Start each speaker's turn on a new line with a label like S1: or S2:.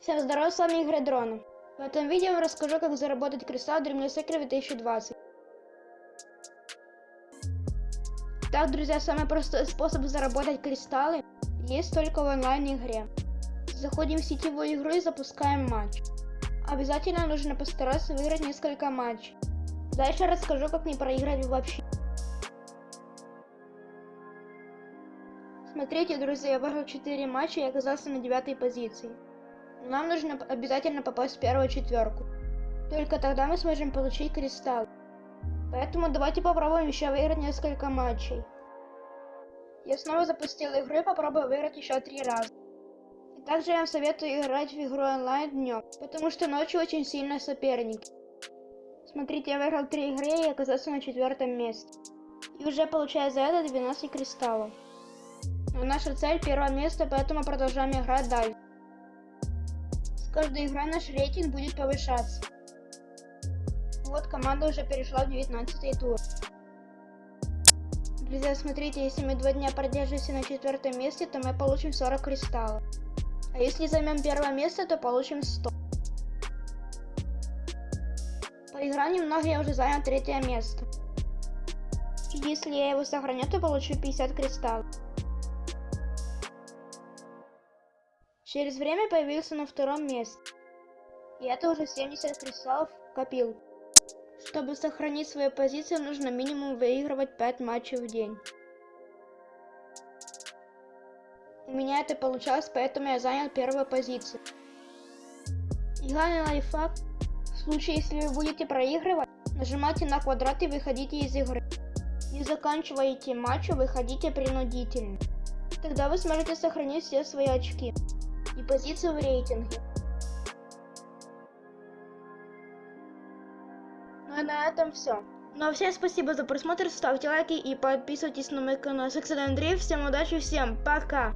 S1: Всем здорова, с вами Игорь Дрона. В этом видео я расскажу, как заработать кристалл Dreamless Secret 2020. Так, друзья, самый простой способ заработать кристаллы есть только в онлайн-игре. Заходим в сетевую игру и запускаем матч. Обязательно нужно постараться выиграть несколько матчей. Дальше расскажу, как не проиграть вообще. Смотрите, друзья, я выиграл 4 матча и оказался на 9 позиции. Нам нужно обязательно попасть в первую четверку. Только тогда мы сможем получить кристалл. Поэтому давайте попробуем еще выиграть несколько матчей. Я снова запустил игру и попробую выиграть еще три раза. И также я вам советую играть в игру онлайн днем, потому что ночью очень сильные соперники. Смотрите, я выиграл три игры и оказался на четвертом месте. И уже получаю за это 12 кристаллов. Но наша цель первое место, поэтому продолжаем играть дальше. С каждой игрой наш рейтинг будет повышаться. Вот команда уже перешла в 19 тур. Друзья, смотрите, если мы два дня продержимся на четвертом месте, то мы получим 40 кристаллов. А если займем первое место, то получим 100. Поиграл немного, я уже занял третье место. Если я его сохраню, то получу 50 кристаллов. Через время появился на втором месте. И это уже 70 кристаллов копил. Чтобы сохранить свою позицию, нужно минимум выигрывать 5 матчей в день. У меня это получалось, поэтому я занял первую позицию. И главный лайфхак. В случае, если вы будете проигрывать, нажимайте на квадрат и выходите из игры. Не заканчиваете матч, выходите принудительно. Тогда вы сможете сохранить все свои очки и позицию в рейтинге. Ну и на этом все. Ну а всем спасибо за просмотр, ставьте лайки и подписывайтесь на мой канал. С Андрей, всем удачи, всем пока!